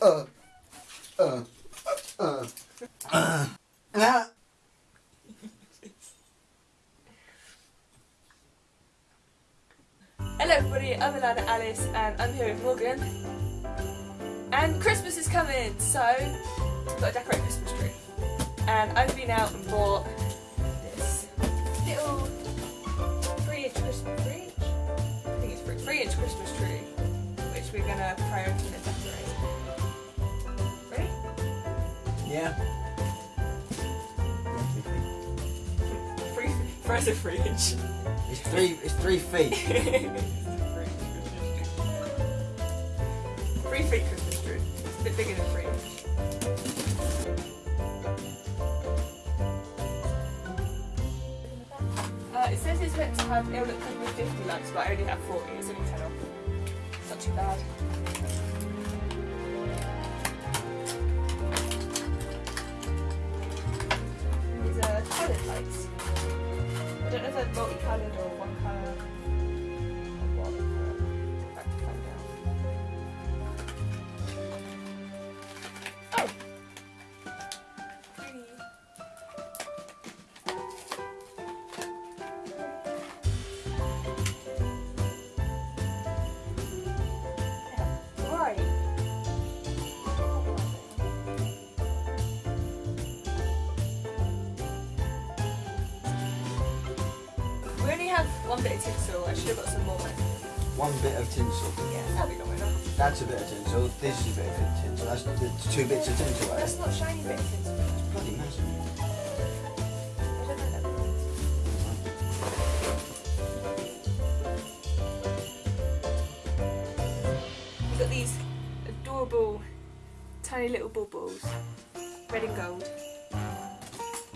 uh, uh, uh, uh. Hello everybody, I'm Alana Alice and I'm here with Morgan. And Christmas is coming, so I've got to decorate Christmas tree. And I've been out and bought Yeah. Three frozen three inch. It's three. It's three feet. Three feet Christmas tree. It's a bit bigger than three. Uh, it says it's meant to have, it'll look come with 50 likes, but I only have 40, it's only 10 off. It's not too bad. I don't know one bit of tinsel. I should have got some more. One bit of tinsel. Yeah, that'll be enough. That's a bit of tinsel. This is a bit of tinsel. That's the two bits of tinsel. Right? That's not shiny bit of tinsel. bloody massive. I don't know that. We've got these adorable tiny little bubbles, red and gold. You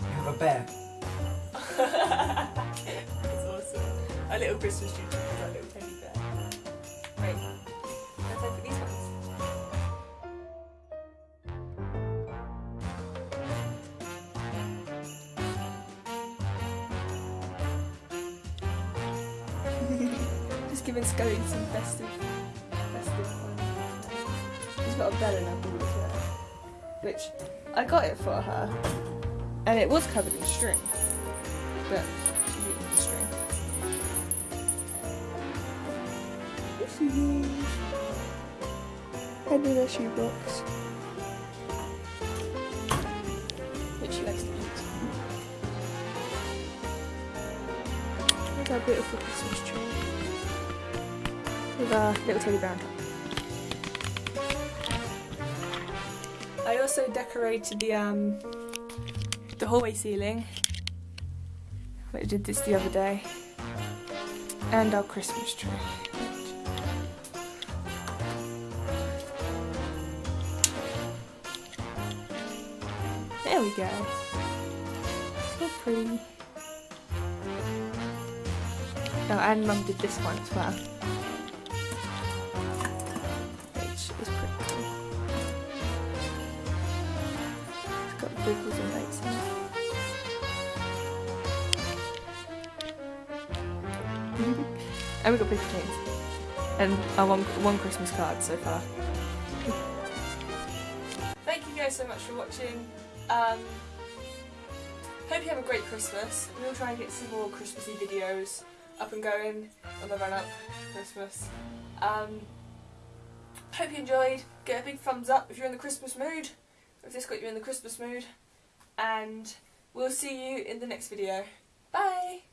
have a bear. A little Christmas tree with our little teddy bear. Right, let's for these ones. Just giving Scully some festive, festive fun. She's got a bell in her ball as which I got it for her, and it was covered in string, but Is. And in a shoebox. Which she likes to eat. Look our beautiful Christmas tree. With our little teddy bear on top. I also decorated the um the hallway ceiling. I did this the other day. And our Christmas tree. There we go. So pretty. Oh, and Mum did this one as well. Which is pretty cool. It's got bubbles and lights in it. and we got paper chains. And our one, one Christmas card so far. Thank you guys so much for watching. Um, hope you have a great Christmas. We'll try and get some more Christmassy videos up and going on the run up Christmas. Um, hope you enjoyed. Get a big thumbs up if you're in the Christmas mood. If this got you in the Christmas mood. And we'll see you in the next video. Bye!